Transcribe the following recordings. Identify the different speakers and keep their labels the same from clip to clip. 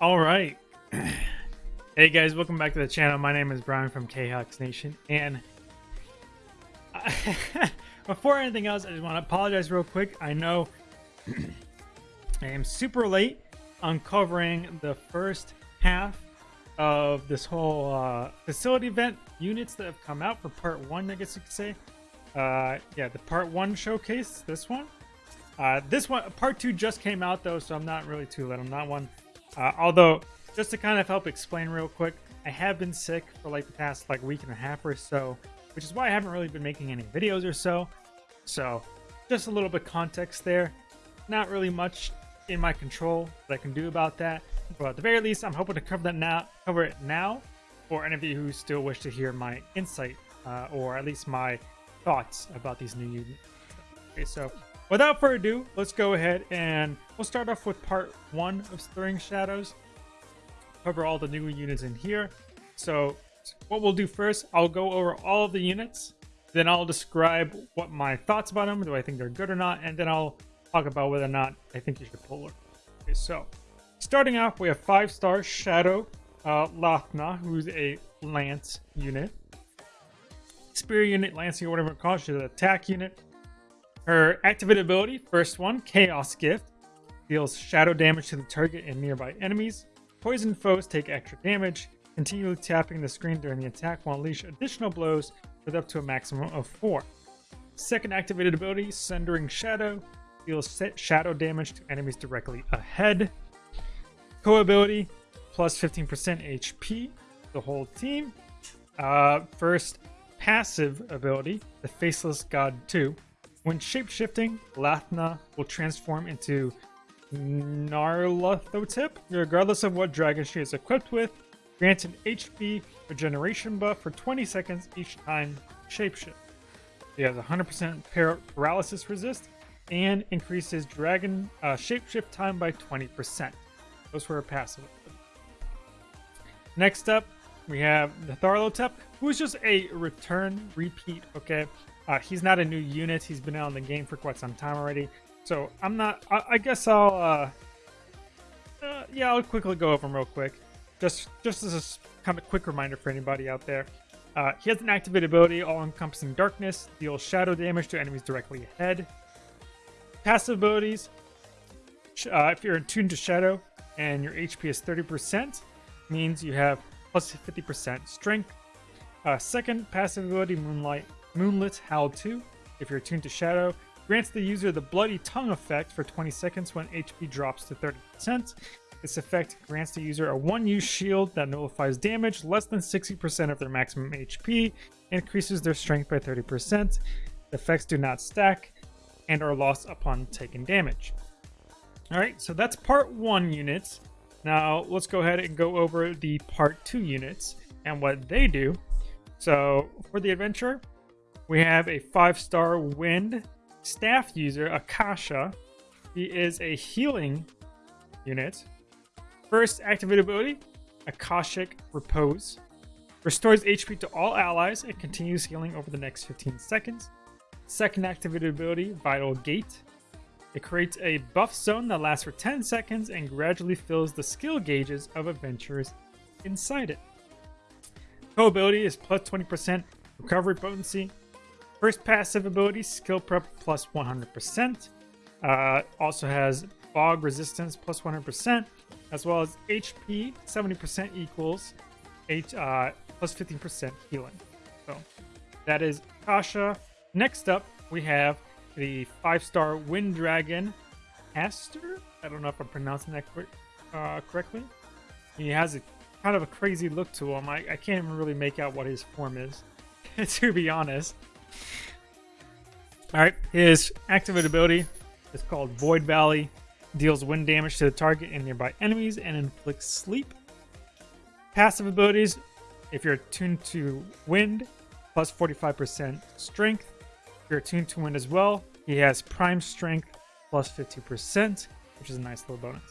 Speaker 1: All right. Hey guys, welcome back to the channel. My name is Brian from KHux Nation, and before anything else, I just want to apologize real quick. I know I am super late on covering the first half of this whole uh, facility event units that have come out for part one, I guess you could say. Uh, yeah, the part one showcase, this one. Uh, this one, part two just came out though, so I'm not really too late on that one. Uh, although just to kind of help explain real quick, I have been sick for like the past like week and a half or so, which is why I haven't really been making any videos or so. So just a little bit context there. Not really much in my control that I can do about that. But at the very least, I'm hoping to cover that now, cover it now, for any of you who still wish to hear my insight uh, or at least my thoughts about these new units. Okay, so without further ado, let's go ahead and we'll start off with part one of Stirring Shadows cover all the new units in here. So what we'll do first, I'll go over all of the units, then I'll describe what my thoughts about them, do I think they're good or not, and then I'll talk about whether or not I think you should pull them. Okay, so starting off, we have five star Shadow uh, Lathna, who's a Lance unit. Spear unit, Lancing, or whatever it calls, she's an attack unit. Her activated ability, first one, Chaos Gift, deals shadow damage to the target and nearby enemies. Poison foes take extra damage. Continually tapping the screen during the attack will unleash additional blows with up to a maximum of 4. Second activated ability, Sundering Shadow, deals set shadow damage to enemies directly ahead. Co ability, plus 15% HP, the whole team. Uh, first passive ability, the Faceless God 2. When shapeshifting, Lathna will transform into Nyarlathotep, regardless of what dragon she is equipped with, grants an HP regeneration buff for 20 seconds each time shapeshift. She has 100% par paralysis resist and increases dragon uh, shapeshift time by 20%. Those were her passive. Next up, we have the Nyarlathotep, who is just a return repeat, okay? Uh, he's not a new unit. He's been out in the game for quite some time already. So I'm not. I, I guess I'll. Uh, uh, yeah, I'll quickly go over them real quick, just just as a kind of quick reminder for anybody out there. Uh, he has an activated ability, all-encompassing darkness, deals shadow damage to enemies directly ahead. Passive abilities: uh, if you're attuned to shadow and your HP is 30%, means you have plus 50% strength. Uh, second passive ability, Moonlight Moonlit Howl 2. If you're attuned to shadow, Grants the user the Bloody Tongue effect for 20 seconds when HP drops to 30%. This effect grants the user a one-use shield that nullifies damage less than 60% of their maximum HP, increases their strength by 30%. The effects do not stack and are lost upon taking damage. Alright, so that's part 1 units. Now let's go ahead and go over the part 2 units and what they do. So for the adventure, we have a 5-star Wind staff user, Akasha. He is a healing unit. First activated ability, Akashic Repose. Restores HP to all allies and continues healing over the next 15 seconds. Second activated ability, Vital Gate. It creates a buff zone that lasts for 10 seconds and gradually fills the skill gauges of adventurers inside it. Co ability is plus 20% recovery potency First passive ability, skill prep plus 100%. Uh, also has fog resistance plus 100%, as well as HP 70% equals H, uh, plus 15% healing. So that is Kasha. Next up, we have the five-star Wind Dragon Aster. I don't know if I'm pronouncing that uh, correctly. He has a kind of a crazy look to him. I, I can't even really make out what his form is, to be honest. Alright, his activated ability is called Void Valley. Deals wind damage to the target and nearby enemies and inflicts sleep. Passive abilities, if you're attuned to wind, plus 45% strength. If you're attuned to wind as well, he has prime strength plus 50%, which is a nice little bonus.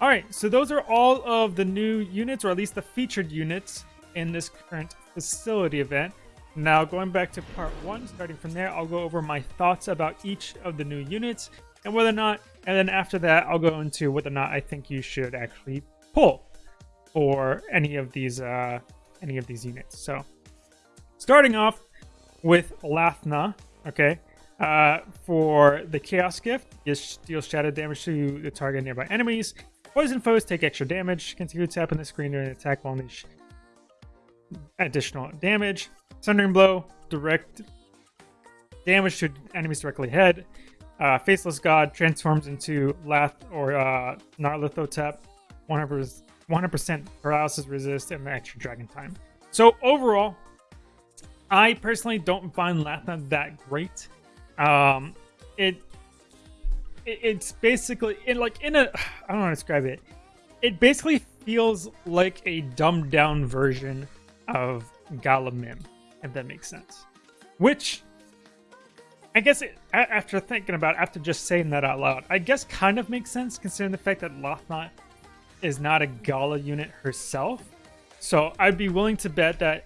Speaker 1: Alright, so those are all of the new units, or at least the featured units in this current facility event. Now, going back to part one, starting from there, I'll go over my thoughts about each of the new units and whether or not, and then after that, I'll go into whether or not I think you should actually pull for any of these uh, any of these units. So starting off with Lathna, okay, uh, for the Chaos Gift, this deals shadow damage to the target nearby enemies. Poison foes take extra damage. Continue to tap on the screen during an attack will unleash additional damage. Sundering Blow, direct damage to enemies directly ahead. Uh, Faceless God transforms into Lath or uh, Nyarlathotep. 100%, 100% paralysis resist and extra dragon time. So overall, I personally don't find Lathna that great. Um, it, it it's basically in like in a I don't know how to describe it. It basically feels like a dumbed down version of Gala Mym, if that makes sense. Which I guess it, after thinking about it, after just saying that out loud, I guess kind of makes sense considering the fact that Lathna is not a Gala unit herself. So I'd be willing to bet that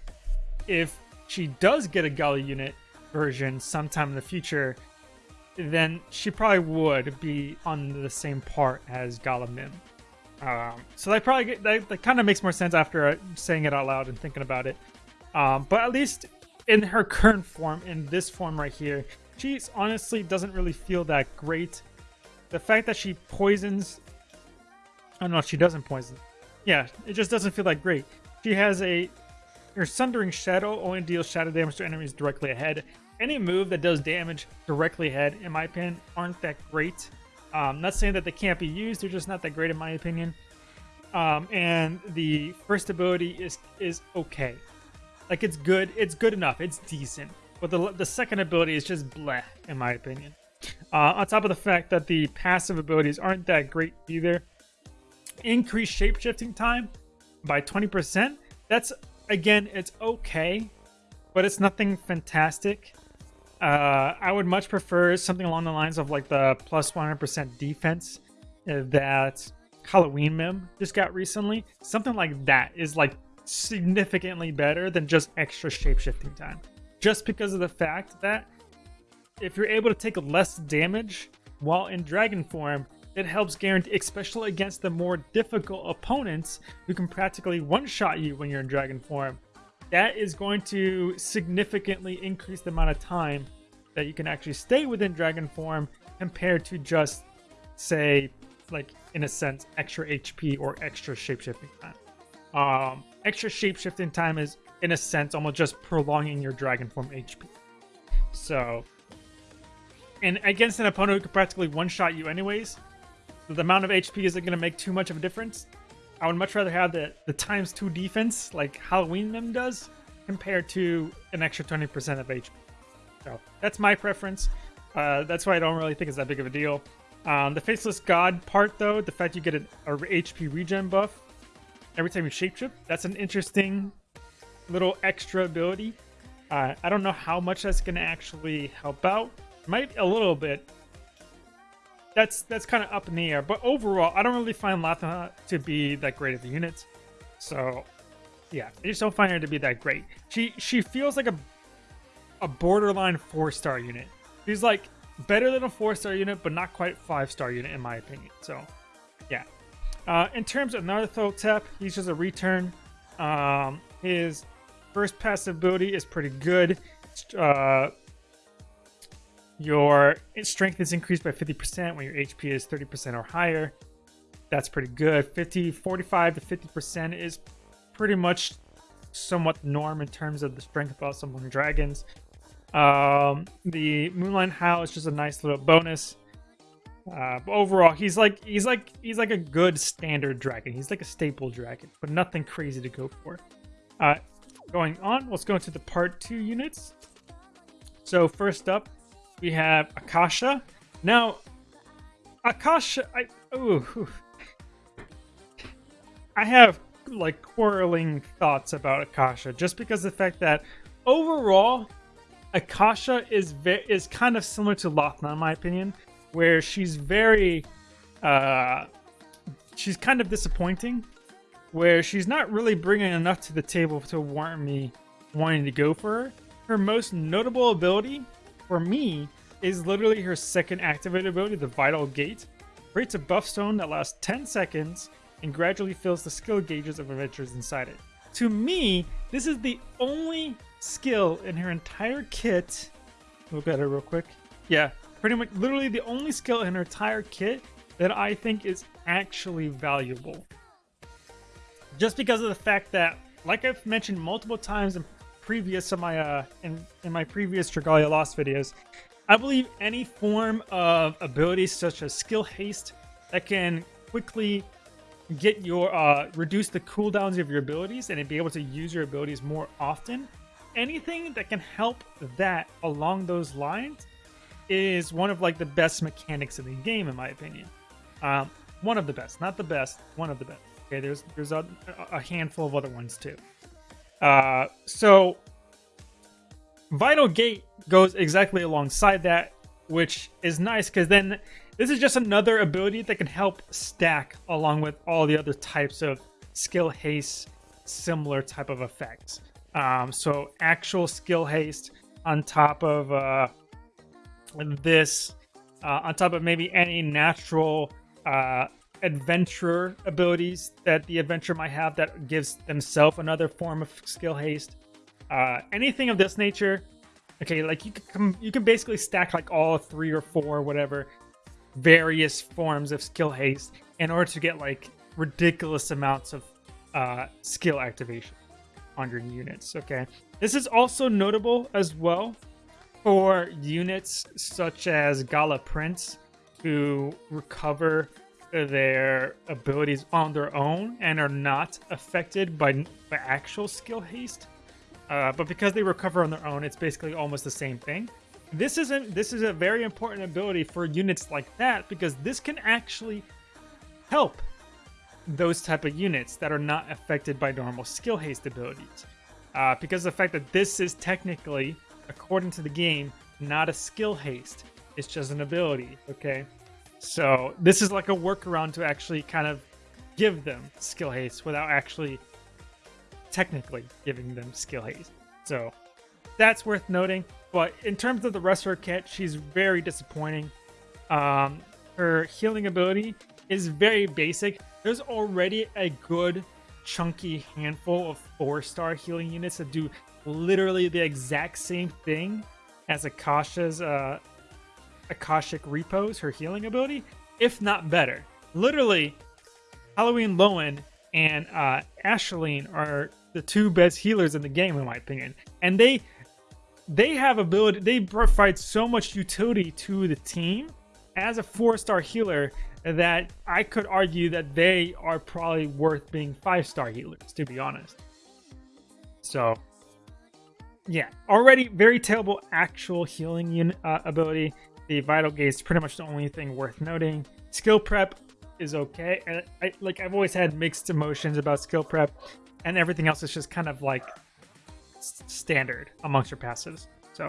Speaker 1: if she does get a Gala unit version sometime in the future, then she probably would be on the same part as Gala Mym. Um, so that probably that, that kind of makes more sense after saying it out loud and thinking about it. Um, but at least in her current form, in this form right here, she honestly doesn't really feel that great. The fact that she poisons... I don't know, if she doesn't poison. Yeah, it just doesn't feel that great. She has a... Her Sundering Shadow only deals shadow damage to enemies directly ahead. Any move that does damage directly ahead, in my opinion, aren't that great. Um, not saying that they can't be used, they're just not that great in my opinion. Um, and the first ability is is okay. Like it's good, it's good enough, it's decent. But the, the second ability is just bleh, in my opinion. Uh, on top of the fact that the passive abilities aren't that great either. Increased shapeshifting time by 20%. That's, again, it's okay, but it's nothing fantastic. Uh, I would much prefer something along the lines of like the plus 100% defense that Halloween Mym just got recently. Something like that is like significantly better than just extra shapeshifting time just because of the fact that if you're able to take less damage while in dragon form, it helps guarantee, especially against the more difficult opponents who can practically one-shot you when you're in dragon form. That is going to significantly increase the amount of time that you can actually stay within dragon form compared to just, say, like, in a sense, extra HP or extra shapeshifting time. Um, extra shapeshifting time is in a sense, almost just prolonging your dragon form HP. So, and against an opponent who could practically one-shot you anyways, the amount of HP isn't going to make too much of a difference. I would much rather have the, the times 2 defense, like Halloween Mym does, compared to an extra 20% of HP. So, that's my preference. Uh, that's why I don't really think it's that big of a deal. Um, the Faceless God part, though, the fact you get an, a HP regen buff every time you shapeshift, that's an interesting little extra ability. Uh, I don't know how much that's going to actually help out. Might a little bit. That's that's kind of up in the air. But overall, I don't really find Latha to be that great of a unit. So, yeah, I just don't find her to be that great. She she feels like a a borderline four star unit. She's like better than a four star unit, but not quite five star unit in my opinion. So, yeah. Uh, in terms of Nyarlathotep, he's just a return. Um, his First passive ability is pretty good. Uh, your strength is increased by 50% when your HP is 30% or higher. That's pretty good. 50, 45 to 50% is pretty much somewhat norm in terms of the strength of summoning dragons. Um, the Moonlight Howl is just a nice little bonus. Uh, overall, he's like he's like he's like a good standard dragon. He's like a staple dragon, but nothing crazy to go for. Uh, going on, let's go into the part two units. So first up, we have Akasha. Now, Akasha, I ooh, I have like quarreling thoughts about Akasha, just because the fact that overall, Akasha is very is kind of similar to Lathna in my opinion, where she's very, uh, she's kind of disappointing where she's not really bringing enough to the table to warrant me wanting to go for her. Her most notable ability, for me, is literally her second activated ability, the Vital Gate. Creates a buff stone that lasts 10 seconds and gradually fills the skill gauges of adventurers inside it. To me, this is the only skill in her entire kit. Look at her real quick. Yeah, pretty much literally the only skill in her entire kit that I think is actually valuable. Just because of the fact that, like I've mentioned multiple times in previous of my uh in, in my previous Dragalia Lost videos, I believe any form of ability such as skill haste that can quickly get your uh reduce the cooldowns of your abilities and be able to use your abilities more often. Anything that can help that along those lines is one of like the best mechanics in the game, in my opinion. Um, one of the best, not the best, one of the best. Okay, there's there's a, a handful of other ones too. Uh, so Vital Gate goes exactly alongside that, which is nice because then this is just another ability that can help stack along with all the other types of skill haste, similar type of effects. Um, so actual skill haste on top of uh, this, uh, on top of maybe any natural uh, adventurer abilities that the adventurer might have that gives themselves another form of skill haste. Uh, anything of this nature, okay, like you can you can basically stack like all three or four whatever various forms of skill haste in order to get like ridiculous amounts of uh, skill activation on your units. Okay, this is also notable as well for units such as Gala Prince who recover their abilities on their own and are not affected by, by actual skill haste. Uh, but because they recover on their own, it's basically almost the same thing. This is a, this is a very important ability for units like that because this can actually help those type of units that are not affected by normal skill haste abilities. Uh, because the fact that this is technically, according to the game, not a skill haste. It's just an ability, okay? So this is like a workaround to actually kind of give them skill haste without actually technically giving them skill haste. So that's worth noting. But in terms of the rest of her kit, she's very disappointing. Um, her healing ability is very basic. There's already a good chunky handful of four-star healing units that do literally the exact same thing as Akasha's uh, Akashic Repose, her healing ability, if not better. Literally, Halloween Lowen and uh, Asheline are the two best healers in the game, in my opinion. And they they have ability. They provide so much utility to the team as a four-star healer that I could argue that they are probably worth being five-star healers, to be honest. So, yeah, already very terrible actual healing uh, ability. The Vital Gate is pretty much the only thing worth noting. Skill Prep is okay. And I, like I've always had mixed emotions about Skill Prep, and everything else is just kind of like standard amongst your passives. So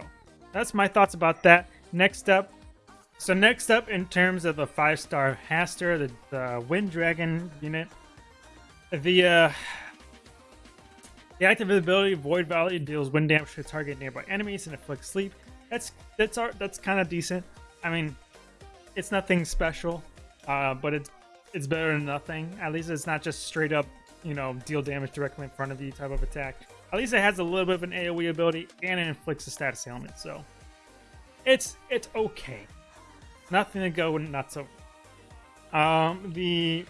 Speaker 1: that's my thoughts about that. Next up, so next up in terms of the five-star Hastur, the, the Wind Dragon unit, the uh, the active ability Void Valley deals wind damage to target nearby enemies and inflicts sleep. That's that's our, that's kind of decent. I mean, it's nothing special, uh, but it's it's better than nothing. At least it's not just straight up, you know, deal damage directly in front of you type of attack. At least it has a little bit of an AOE ability and it inflicts a status ailment, so it's it's okay. Nothing to go nuts over. Um, the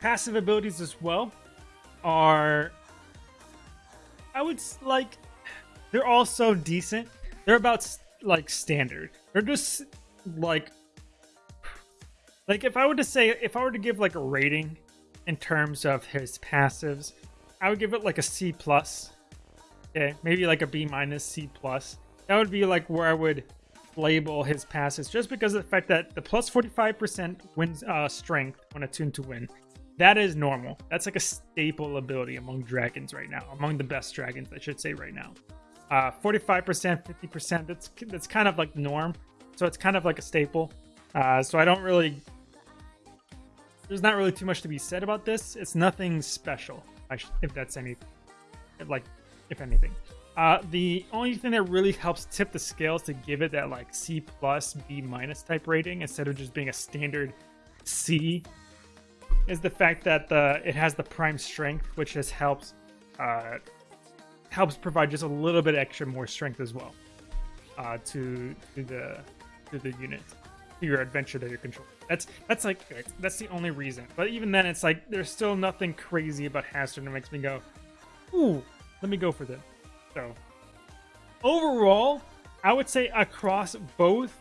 Speaker 1: passive abilities as well are, I would like, they're also decent they're about like standard. They're just like like if I were to say if I were to give like a rating in terms of his passives, I would give it like a C plus. Okay, maybe like a B minus C plus. That would be like where I would label his passes, just because of the fact that the plus 45% wins uh, strength when attuned to win. That is normal. That's like a staple ability among dragons right now, among the best dragons, I should say right now. Uh, 45%, 50%, that's, that's kind of like the norm. So it's kind of like a staple. Uh, so I don't really, there's not really too much to be said about this. It's nothing special, if that's any, like, if anything. Uh, the only thing that really helps tip the scales to give it that like C plus, B minus type rating instead of just being a standard C is the fact that the it has the prime strength, which has helped uh, helps provide just a little bit extra more strength as well uh, to to the to the unit to your adventure that you're controlling. That's that's like that's the only reason. But even then, it's like there's still nothing crazy about Hastur that makes me go, ooh, let me go for this. So overall, I would say across both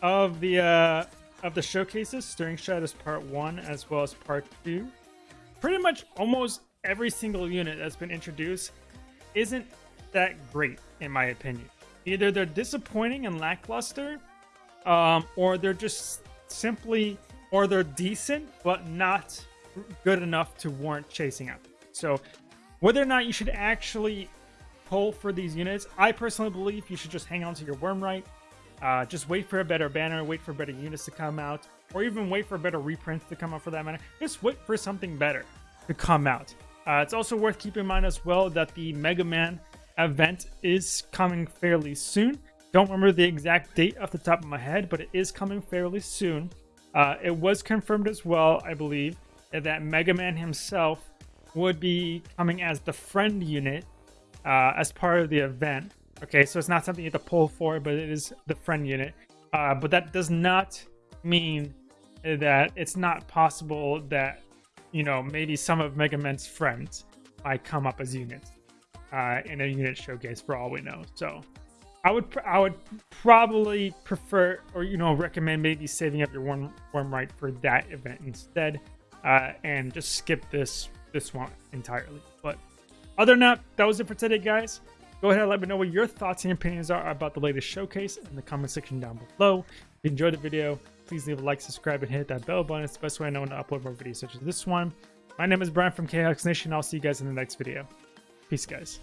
Speaker 1: of the uh, of the showcases, Stirring Shadows Part One as well as Part Two, pretty much almost every single unit that's been introduced isn't that great in my opinion. Either they're disappointing and lackluster, um, or they're just simply, or they're decent but not good enough to warrant chasing up. So, whether or not you should actually pull for these units, I personally believe you should just hang on to your Wyrmrite. Uh, just wait for a better banner, wait for better units to come out, or even wait for better reprints to come out for that matter. Just wait for something better to come out. Uh, it's also worth keeping in mind as well that the Mega Man event is coming fairly soon. Don't remember the exact date off the top of my head, but it is coming fairly soon. Uh, it was confirmed as well, I believe, that Mega Man himself would be coming as the friend unit uh, as part of the event. Okay, so it's not something you have to pull for, but it is the friend unit. Uh, but that does not mean that it's not possible that, you know, maybe some of Mega Man's friends might come up as units uh, in a unit showcase for all we know. So I would I would probably prefer or you know recommend maybe saving up your worm right for that event instead, uh, and just skip this this one entirely. But other than that, that was it for today, guys. Go ahead and let me know what your thoughts and opinions are about the latest showcase in the comment section down below. If you enjoyed the video, please leave a like, subscribe, and hit that bell button. It's the best way I know to upload more videos such as this one. My name is Brian from KHux Nation. I'll see you guys in the next video. Peace, guys.